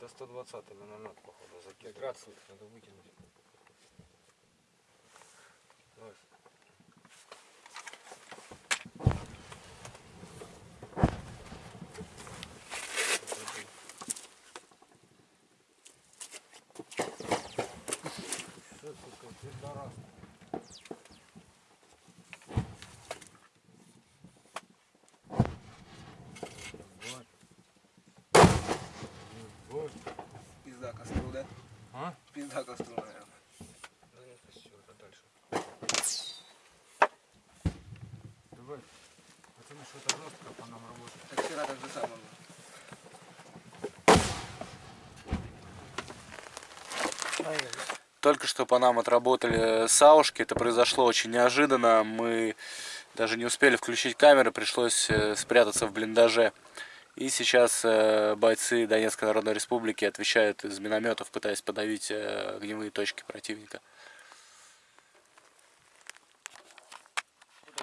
Это 120 миномет, походу, закидывает. раз надо выкинуть. Давай. Что, сука, пидорас. Вот. Вот. Пизда костру, да? А? Пизда костру, наверное. Да нет, все, это дальше. Давай. Пацаны, что-то жестко по нам работает. Так вчера так же самое было. Только что по нам отработали саушки. Это произошло очень неожиданно. Мы даже не успели включить камеры, пришлось э, спрятаться в блиндаже. И сейчас э, бойцы Донецкой Народной Республики отвечают из минометов, пытаясь подавить э, огневые точки противника.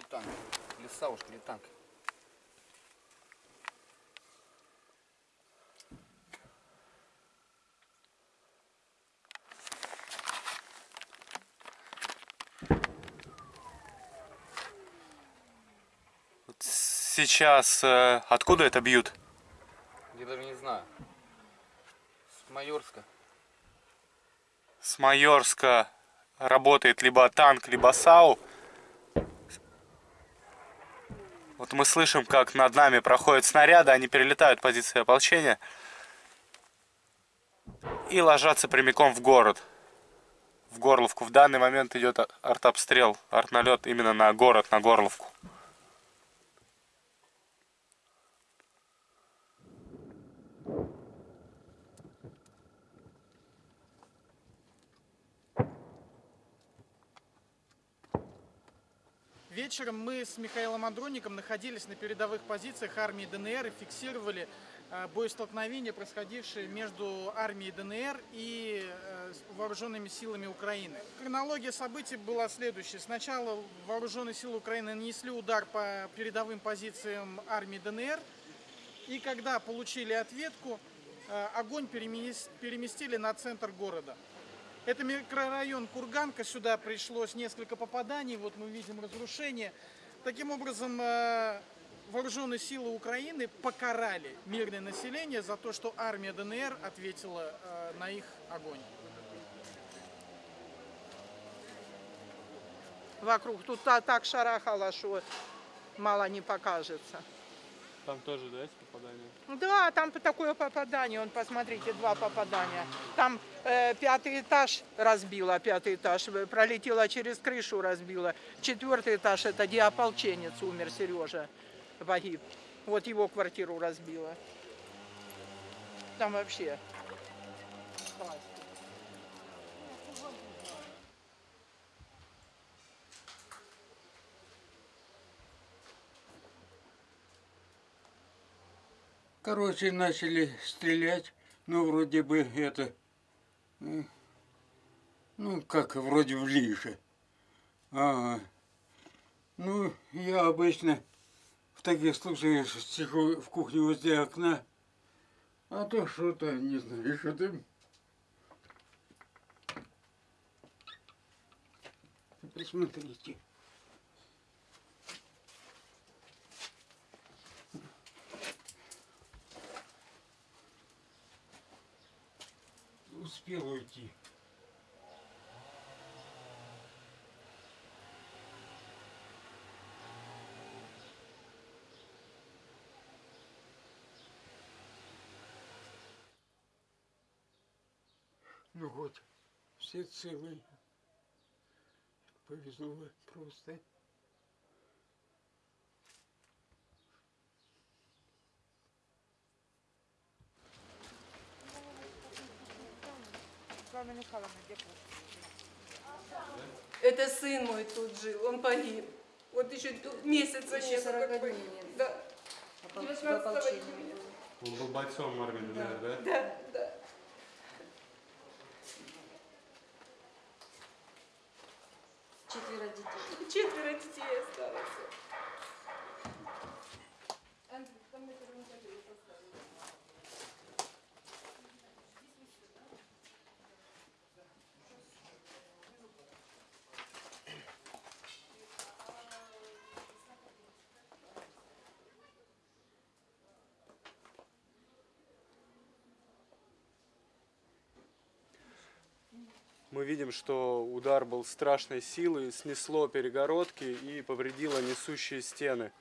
Танк. Или саушка, или танк. Сейчас э, откуда это бьют? Я даже не знаю. С Майорска. С Майорска работает либо танк, либо САУ. Вот мы слышим, как над нами проходят снаряды, они перелетают позиции ополчения и ложатся прямиком в город. В Горловку. В данный момент идет артобстрел, артналет именно на город, на Горловку. Вечером мы с Михаилом Андроником находились на передовых позициях армии ДНР и фиксировали э, боестолкновения, происходившие между армией ДНР и э, вооруженными силами Украины. Хронология событий была следующая. Сначала вооруженные силы Украины нанесли удар по передовым позициям армии ДНР, и когда получили ответку, э, огонь перемес- переместили на центр города. Это микрорайон Курганка, сюда пришлось несколько попаданий, вот мы видим разрушение. Таким образом, э, вооруженные силы Украины покарали мирное население за то, что армия ДНР ответила э, на их огонь. вокруг. Тут та- так шарахало, что мало не покажется. Там тоже, да, есть попадание? Да, там такое попадание, он, посмотрите, два попадания. Там э, пятый этаж разбила, пятый этаж, э, пролетела через крышу, разбила. Четвертый этаж, это где ополченец умер, Сережа, погиб. Вот его квартиру разбила. Там вообще. класс. Короче, начали стрелять, ну, вроде бы это, э, ну, как вроде в лиже. Ага. Ну, я обычно в таких случаях сижу в кухне возле окна, а то что-то, не знаю, что-то... Присмотрите. Уйти. Ну вот, все целые. Повезло просто. Это сын мой тут жил, он погиб. Вот еще месяца Еще нет. 40 как бы. Да, Опол- 19 в ополчении. июня. Он был бойцом армии ДНР, да? Да, да. Четверо детей. Четверо детей осталось. Мы видим, что удар был страшной силы, снесло перегородки и повредило несущие стены.